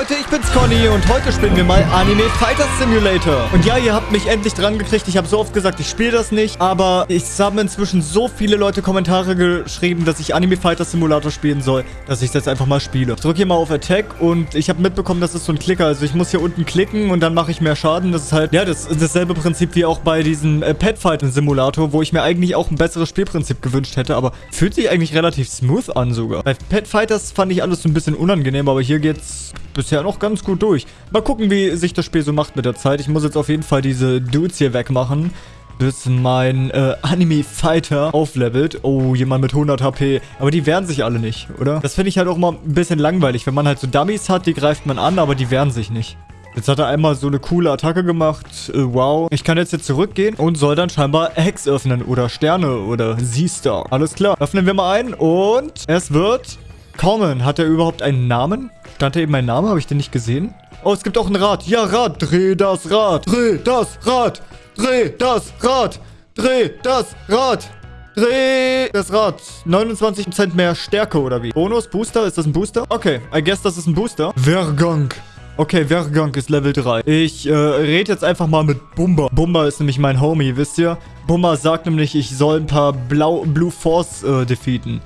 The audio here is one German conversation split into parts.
Leute, ich bin's Conny und heute spielen wir mal Anime Fighter Simulator. Und ja, ihr habt mich endlich dran gekriegt. Ich habe so oft gesagt, ich spiele das nicht. Aber es haben inzwischen so viele Leute Kommentare geschrieben, dass ich Anime Fighter Simulator spielen soll, dass ich jetzt einfach mal spiele. Ich drücke hier mal auf Attack und ich habe mitbekommen, das ist so ein Klicker. Also ich muss hier unten klicken und dann mache ich mehr Schaden. Das ist halt, ja, das ist dasselbe Prinzip wie auch bei diesem äh, Pet Fighter Simulator, wo ich mir eigentlich auch ein besseres Spielprinzip gewünscht hätte. Aber fühlt sich eigentlich relativ smooth an sogar. Bei Pet Fighters fand ich alles so ein bisschen unangenehm, aber hier geht's bisher noch ganz gut durch. Mal gucken, wie sich das Spiel so macht mit der Zeit. Ich muss jetzt auf jeden Fall diese Dudes hier wegmachen bis mein äh, Anime-Fighter auflevelt. Oh, jemand mit 100 HP. Aber die wehren sich alle nicht, oder? Das finde ich halt auch mal ein bisschen langweilig. Wenn man halt so Dummies hat, die greift man an, aber die wehren sich nicht. Jetzt hat er einmal so eine coole Attacke gemacht. Äh, wow. Ich kann jetzt hier zurückgehen und soll dann scheinbar Hex öffnen oder Sterne oder Z-Star. Alles klar. Öffnen wir mal ein und es wird kommen. Hat er überhaupt einen Namen? Stand da eben mein Name? Habe ich den nicht gesehen? Oh, es gibt auch ein Rad. Ja, Rad. Dreh das Rad. Dreh das Rad. Dreh das Rad. Dreh das Rad. Dreh das Rad. 29% mehr Stärke oder wie? Bonus, Booster? Ist das ein Booster? Okay, I guess das ist ein Booster. Vergang. Okay, Vergang ist Level 3. Ich äh, rede jetzt einfach mal mit Bumba. Bumba ist nämlich mein Homie, wisst ihr? Bumba sagt nämlich, ich soll ein paar Blau Blue Force äh, defeaten.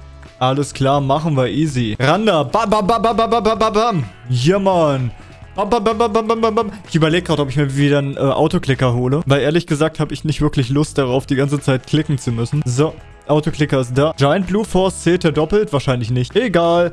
Alles klar, machen wir easy. Randa. Bam, bam, bam, bam, bam, bam, bam, bam. Ja, Mann. Bam, bam, bam, bam, bam, bam, bam. Ich überlege gerade, ob ich mir wieder einen äh, Autoklicker hole. Weil ehrlich gesagt habe ich nicht wirklich Lust darauf, die ganze Zeit klicken zu müssen. So, Autoklicker ist da. Giant Blue Force zählt er doppelt? Wahrscheinlich nicht. Egal.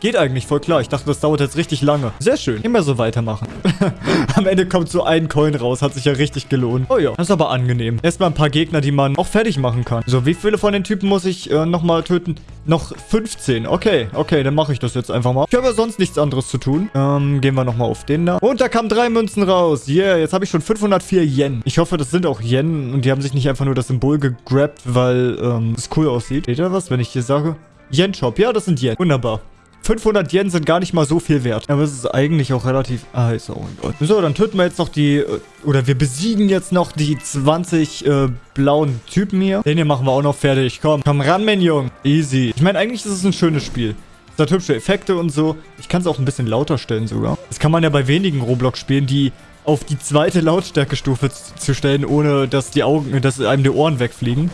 Geht eigentlich voll klar. Ich dachte, das dauert jetzt richtig lange. Sehr schön. Immer so weitermachen. Am Ende kommt so ein Coin raus. Hat sich ja richtig gelohnt. Oh ja. Das ist aber angenehm. Erstmal ein paar Gegner, die man auch fertig machen kann. So, wie viele von den Typen muss ich äh, nochmal töten? Noch 15. Okay, okay, dann mache ich das jetzt einfach mal. Ich habe ja sonst nichts anderes zu tun. Ähm, gehen wir nochmal auf den da. Und da kamen drei Münzen raus. Yeah, jetzt habe ich schon 504 Yen. Ich hoffe, das sind auch Yen und die haben sich nicht einfach nur das Symbol gegrabt, weil ähm, es cool aussieht. Seht ihr was, wenn ich hier sage? Yen-Shop. Ja, das sind Yen. Wunderbar. 500 Yen sind gar nicht mal so viel wert. Aber es ist eigentlich auch relativ... Ah, ist auch ein Gott. So, dann töten wir jetzt noch die... Äh, oder wir besiegen jetzt noch die 20 äh, blauen Typen hier. Den hier machen wir auch noch fertig. Komm, komm ran, mein Junge. Easy. Ich meine, eigentlich ist es ein schönes Spiel. Es hat hübsche Effekte und so. Ich kann es auch ein bisschen lauter stellen sogar. Das kann man ja bei wenigen Roblox-Spielen, die auf die zweite Lautstärkestufe zu stellen, ohne dass die Augen, dass einem die Ohren wegfliegen.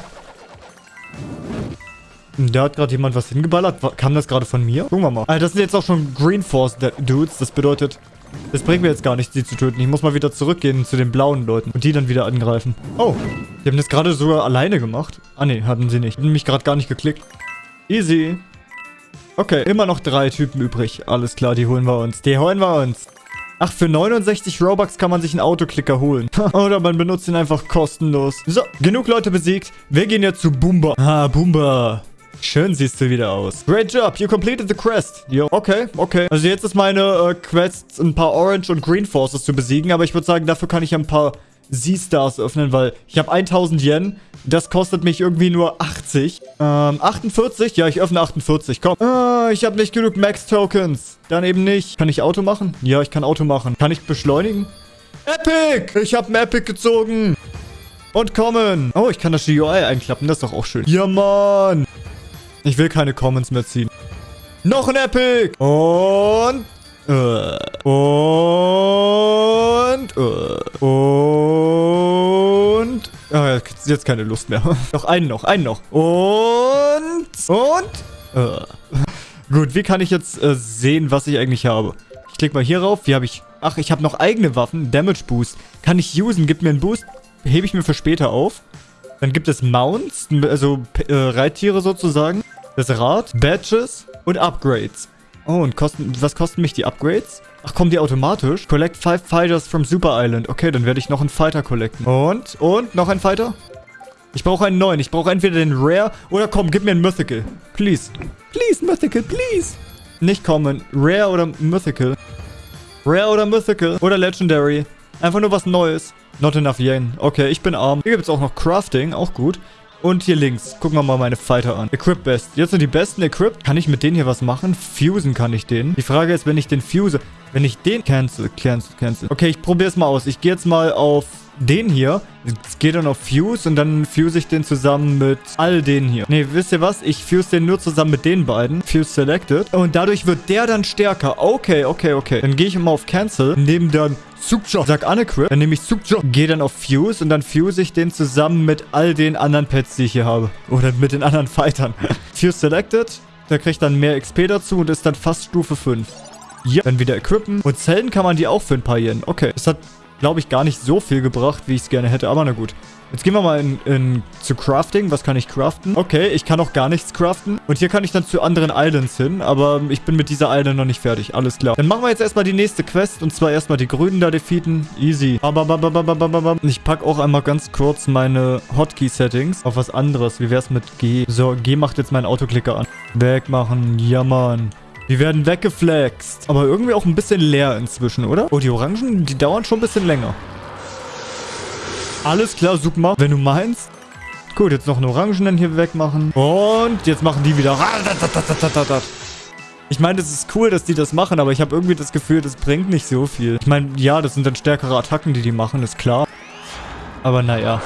Da hat gerade jemand was hingeballert. Kam das gerade von mir? Gucken wir mal. Alter, das sind jetzt auch schon Green Force Dudes. Das bedeutet, das bringt mir jetzt gar nichts, sie zu töten. Ich muss mal wieder zurückgehen zu den blauen Leuten und die dann wieder angreifen. Oh, die haben das gerade sogar alleine gemacht. Ah, nee, hatten sie nicht. Haben mich gerade gar nicht geklickt. Easy. Okay, immer noch drei Typen übrig. Alles klar, die holen wir uns. Die holen wir uns. Ach, für 69 Robux kann man sich einen Autoklicker holen. Oder man benutzt ihn einfach kostenlos. So, genug Leute besiegt. Wir gehen jetzt zu Boomba. Ah, Boomba. Schön siehst du wieder aus. Great job, you completed the quest. Jo, okay, okay. Also jetzt ist meine äh, Quest, ein paar Orange und Green Forces zu besiegen, aber ich würde sagen, dafür kann ich ein paar Z-Stars öffnen, weil ich habe 1000 Yen. Das kostet mich irgendwie nur 80. Ähm, 48? Ja, ich öffne 48. Komm. Ah, ich habe nicht genug Max-Tokens. Dann eben nicht. Kann ich Auto machen? Ja, ich kann Auto machen. Kann ich beschleunigen? Epic! Ich habe ein Epic gezogen. Und kommen. Oh, ich kann das GUI einklappen. Das ist doch auch schön. Ja, Mann. Ich will keine Comments mehr ziehen. Noch ein Epic. Und... Äh, und... Äh, und... Ah, jetzt keine Lust mehr. noch einen noch, einen noch. Und... Und... Äh. Gut, wie kann ich jetzt äh, sehen, was ich eigentlich habe? Ich klicke mal hier rauf. Wie habe ich... Ach, ich habe noch eigene Waffen. Damage Boost. Kann ich usen. Gib mir einen Boost. Hebe ich mir für später auf. Dann gibt es Mounts, also äh, Reittiere sozusagen. Das Rad, Badges und Upgrades. Oh, und kosten, was kosten mich die Upgrades? Ach, kommen die automatisch? Collect five fighters from Super Island. Okay, dann werde ich noch einen Fighter collecten. Und? Und? Noch ein Fighter? Ich brauche einen neuen. Ich brauche entweder den Rare oder komm, gib mir einen Mythical. Please. Please, Mythical, please. Nicht kommen. Rare oder Mythical. Rare oder Mythical. Oder Legendary. Einfach nur was Neues. Not enough Yen. Okay, ich bin arm. Hier gibt es auch noch Crafting. Auch gut. Und hier links. Gucken wir mal meine Fighter an. Equip Best. Jetzt sind die besten equipped. Kann ich mit denen hier was machen? Fusen kann ich den. Die Frage ist, wenn ich den fuse, wenn ich den cancel, cancel, cancel. Okay, ich probiere es mal aus. Ich gehe jetzt mal auf den hier. Es geht dann auf Fuse und dann fuse ich den zusammen mit all den hier. Ne, wisst ihr was? Ich fuse den nur zusammen mit den beiden. Fuse selected. Und dadurch wird der dann stärker. Okay, okay, okay. Dann gehe ich immer auf Cancel, nehme dann Sukja. Sag Unequip. Dann nehme ich Sukja. Gehe dann auf Fuse und dann fuse ich den zusammen mit all den anderen Pets, die ich hier habe. Oder mit den anderen Fightern. Fuse selected. Der kriegt dann mehr XP dazu und ist dann fast Stufe 5. Ja, dann wieder equippen. Und Zellen kann man die auch für ein paar Yen. Okay, das hat glaube ich, gar nicht so viel gebracht, wie ich es gerne hätte. Aber na gut. Jetzt gehen wir mal in, in, zu Crafting. Was kann ich craften? Okay, ich kann auch gar nichts craften. Und hier kann ich dann zu anderen Islands hin. Aber ich bin mit dieser Island noch nicht fertig. Alles klar. Dann machen wir jetzt erstmal die nächste Quest. Und zwar erstmal die Grünen da defeaten. Easy. Ich packe auch einmal ganz kurz meine Hotkey-Settings auf was anderes. Wie wäre es mit G? So, G macht jetzt meinen Autoklicker an. Wegmachen. Ja, Mann. Die werden weggeflext. Aber irgendwie auch ein bisschen leer inzwischen, oder? Oh, die Orangen, die dauern schon ein bisschen länger. Alles klar, Sukma, wenn du meinst. Gut, jetzt noch einen Orangenen hier wegmachen. Und jetzt machen die wieder... Ich meine, das ist cool, dass die das machen, aber ich habe irgendwie das Gefühl, das bringt nicht so viel. Ich meine, ja, das sind dann stärkere Attacken, die die machen, ist klar. Aber naja.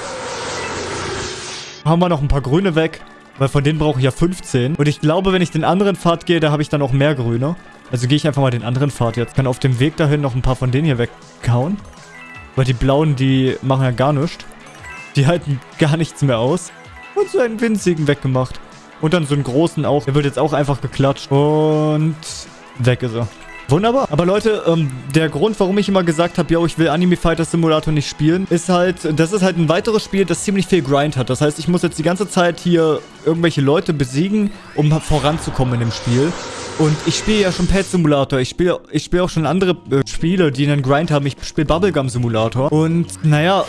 Haben wir noch ein paar Grüne weg. Weil von denen brauche ich ja 15. Und ich glaube, wenn ich den anderen Pfad gehe, da habe ich dann auch mehr Grüne. Also gehe ich einfach mal den anderen Pfad jetzt. Kann auf dem Weg dahin noch ein paar von denen hier wegkauen. Weil die blauen, die machen ja gar nichts. Die halten gar nichts mehr aus. Und so einen winzigen weggemacht. Und dann so einen großen auch. Der wird jetzt auch einfach geklatscht. Und weg ist er. Wunderbar. Aber Leute, ähm, der Grund, warum ich immer gesagt habe, ja, ich will Anime Fighter Simulator nicht spielen, ist halt, das ist halt ein weiteres Spiel, das ziemlich viel Grind hat. Das heißt, ich muss jetzt die ganze Zeit hier irgendwelche Leute besiegen, um voranzukommen in dem Spiel. Und ich spiele ja schon Pet Simulator. Ich spiele ich spiel auch schon andere äh, Spiele, die einen Grind haben. Ich spiele Bubblegum Simulator. Und naja,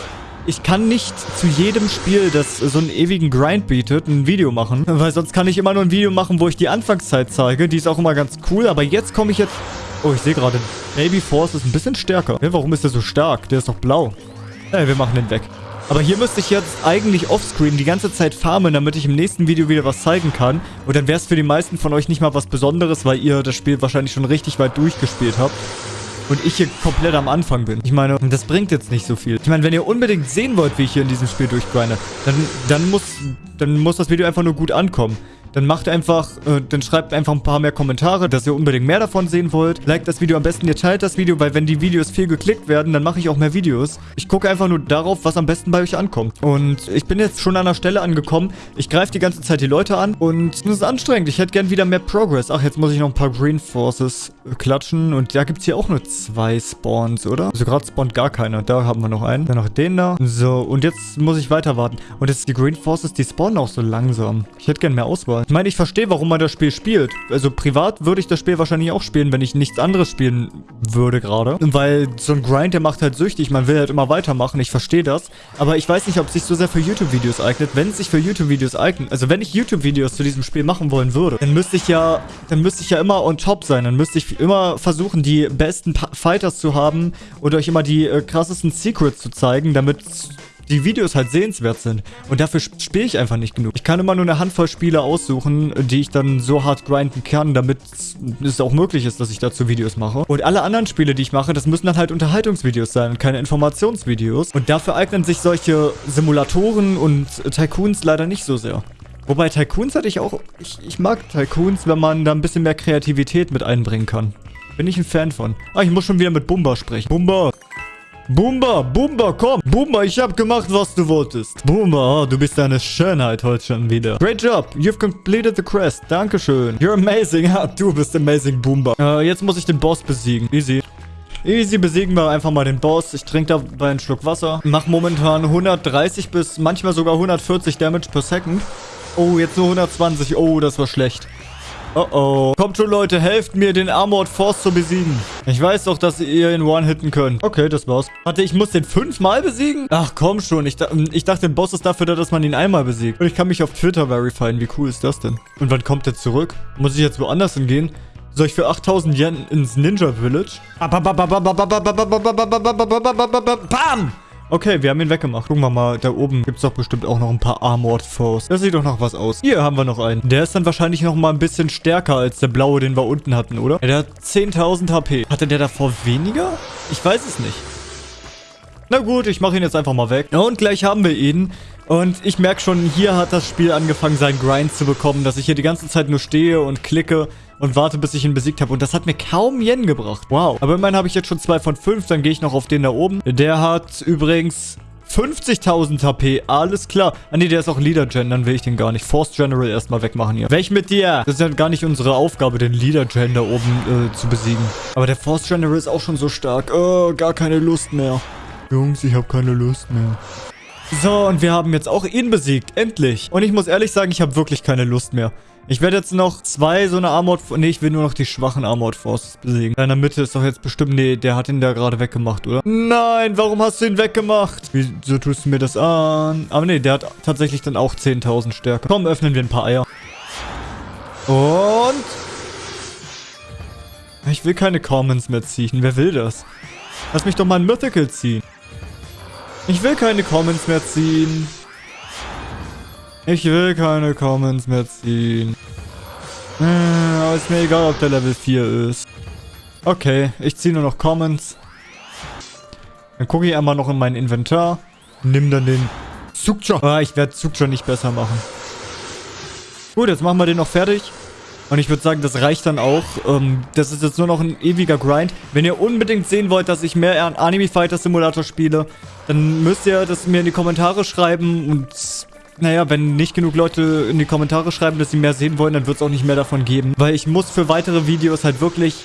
ich kann nicht zu jedem Spiel, das so einen ewigen Grind bietet, ein Video machen. Weil sonst kann ich immer nur ein Video machen, wo ich die Anfangszeit zeige. Die ist auch immer ganz cool. Aber jetzt komme ich jetzt Oh, ich sehe gerade, Baby Force ist ein bisschen stärker. Warum ist der so stark? Der ist doch blau. Ey, wir machen den weg. Aber hier müsste ich jetzt eigentlich offscreen die ganze Zeit farmen, damit ich im nächsten Video wieder was zeigen kann. Und dann wäre es für die meisten von euch nicht mal was Besonderes, weil ihr das Spiel wahrscheinlich schon richtig weit durchgespielt habt. Und ich hier komplett am Anfang bin. Ich meine, das bringt jetzt nicht so viel. Ich meine, wenn ihr unbedingt sehen wollt, wie ich hier in diesem Spiel durchgrinde, dann, dann, muss, dann muss das Video einfach nur gut ankommen dann macht einfach, äh, dann schreibt einfach ein paar mehr Kommentare, dass ihr unbedingt mehr davon sehen wollt. Liked das Video am besten, ihr teilt das Video, weil wenn die Videos viel geklickt werden, dann mache ich auch mehr Videos. Ich gucke einfach nur darauf, was am besten bei euch ankommt. Und ich bin jetzt schon an der Stelle angekommen. Ich greife die ganze Zeit die Leute an und es ist anstrengend. Ich hätte gern wieder mehr Progress. Ach, jetzt muss ich noch ein paar Green Forces klatschen. Und da gibt es hier auch nur zwei Spawns, oder? Also gerade spawnt gar keiner. Da haben wir noch einen. Dann noch den da. So, und jetzt muss ich weiter warten. Und jetzt die Green Forces, die spawnen auch so langsam. Ich hätte gern mehr Auswahl. Ich meine, ich verstehe, warum man das Spiel spielt. Also privat würde ich das Spiel wahrscheinlich auch spielen, wenn ich nichts anderes spielen würde gerade. Weil so ein Grind, der macht halt süchtig. Man will halt immer weitermachen. Ich verstehe das. Aber ich weiß nicht, ob es sich so sehr für YouTube-Videos eignet. Wenn es sich für YouTube-Videos eignet, also wenn ich YouTube-Videos zu diesem Spiel machen wollen würde, dann müsste ich ja, dann müsste ich ja immer on top sein. Dann müsste ich immer versuchen, die besten pa Fighters zu haben und euch immer die äh, krassesten Secrets zu zeigen, damit die Videos halt sehenswert sind. Und dafür spiele ich einfach nicht genug. Ich kann immer nur eine Handvoll Spiele aussuchen, die ich dann so hart grinden kann, damit es auch möglich ist, dass ich dazu Videos mache. Und alle anderen Spiele, die ich mache, das müssen dann halt Unterhaltungsvideos sein und keine Informationsvideos. Und dafür eignen sich solche Simulatoren und Tycoons leider nicht so sehr. Wobei Tycoons hatte ich auch... Ich, ich mag Tycoons, wenn man da ein bisschen mehr Kreativität mit einbringen kann. Bin ich ein Fan von. Ah, ich muss schon wieder mit Bumba sprechen. Bumba! Bumba, Bumba, komm. Bumba, ich hab gemacht, was du wolltest. Bumba, oh, du bist eine Schönheit heute schon wieder. Great job. You've completed the quest. Dankeschön. You're amazing. Ja, du bist amazing, Bumba. Äh, jetzt muss ich den Boss besiegen. Easy. Easy besiegen wir einfach mal den Boss. Ich trinke dabei einen Schluck Wasser. Mach momentan 130 bis manchmal sogar 140 Damage per Second. Oh, jetzt nur 120. Oh, das war schlecht. Oh oh. Kommt schon, Leute, helft mir, den Armored Force zu besiegen. Ich weiß doch, dass ihr ihn one-hitten könnt. Okay, das war's. Warte, ich muss den fünfmal besiegen? Ach, komm schon. Ich, ich dachte, der Boss ist dafür da, dass man ihn einmal besiegt. Und ich kann mich auf Twitter verifizieren. Wie cool ist das denn? Und wann kommt er zurück? Muss ich jetzt woanders hingehen? Soll ich für 8000 Yen ins Ninja Village? Bam! Okay, wir haben ihn weggemacht. Gucken wir mal, da oben gibt es doch bestimmt auch noch ein paar Armored Foes. Das sieht doch noch was aus. Hier haben wir noch einen. Der ist dann wahrscheinlich noch mal ein bisschen stärker als der blaue, den wir unten hatten, oder? Ja, der hat 10.000 HP. Hatte der davor weniger? Ich weiß es nicht. Na gut, ich mache ihn jetzt einfach mal weg. Und gleich haben wir ihn. Und ich merke schon, hier hat das Spiel angefangen, seinen Grind zu bekommen, dass ich hier die ganze Zeit nur stehe und klicke und warte, bis ich ihn besiegt habe. Und das hat mir kaum Yen gebracht. Wow. Aber immerhin habe ich jetzt schon zwei von fünf. Dann gehe ich noch auf den da oben. Der hat übrigens 50.000 HP, alles klar. Ah nee, der ist auch Leader Gen, dann will ich den gar nicht. Force General erstmal wegmachen hier. Welch mit dir? Das ist ja gar nicht unsere Aufgabe, den Leader Gen da oben äh, zu besiegen. Aber der Force General ist auch schon so stark. Oh, gar keine Lust mehr. Jungs, ich habe keine Lust mehr. So, und wir haben jetzt auch ihn besiegt. Endlich. Und ich muss ehrlich sagen, ich habe wirklich keine Lust mehr. Ich werde jetzt noch zwei so eine Armored... Nee, ich will nur noch die schwachen Armored Forces besiegen. In der Mitte ist doch jetzt bestimmt... Nee, der hat ihn da gerade weggemacht, oder? Nein, warum hast du ihn weggemacht? Wieso tust du mir das an? Aber nee, der hat tatsächlich dann auch 10.000 Stärke. Komm, öffnen wir ein paar Eier. Und... Ich will keine Commons mehr ziehen. Wer will das? Lass mich doch mal ein Mythical ziehen. Ich will keine Commons mehr ziehen. Ich will keine Commons mehr ziehen. Äh, aber ist mir egal, ob der Level 4 ist. Okay, ich ziehe nur noch Commons. Dann gucke ich einmal noch in mein Inventar. Nimm dann den Zugja. Ah, ich werde Zugja nicht besser machen. Gut, jetzt machen wir den noch fertig. Und ich würde sagen, das reicht dann auch. Ähm, das ist jetzt nur noch ein ewiger Grind. Wenn ihr unbedingt sehen wollt, dass ich mehr Anime Fighter Simulator spiele, dann müsst ihr das mir in die Kommentare schreiben und naja, wenn nicht genug Leute in die Kommentare schreiben, dass sie mehr sehen wollen, dann wird es auch nicht mehr davon geben. Weil ich muss für weitere Videos halt wirklich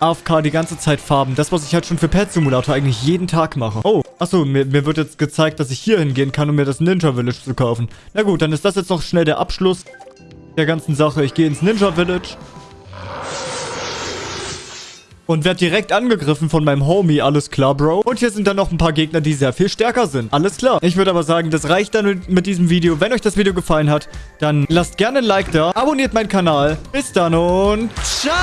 AFK die ganze Zeit farben. Das, was ich halt schon für Pet Simulator eigentlich jeden Tag mache. Oh, achso, mir, mir wird jetzt gezeigt, dass ich hier hingehen kann, um mir das Ninja Village zu kaufen. Na gut, dann ist das jetzt noch schnell der Abschluss der ganzen Sache. Ich gehe ins Ninja Village. Und werde direkt angegriffen von meinem Homie. Alles klar, Bro. Und hier sind dann noch ein paar Gegner, die sehr viel stärker sind. Alles klar. Ich würde aber sagen, das reicht dann mit diesem Video. Wenn euch das Video gefallen hat, dann lasst gerne ein Like da. Abonniert meinen Kanal. Bis dann und ciao!